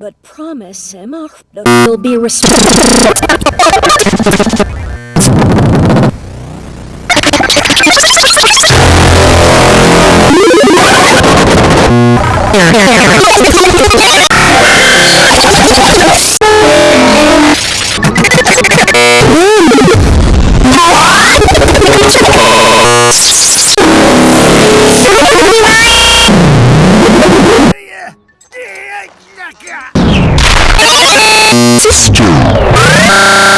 But promise him our will be respected. Sister.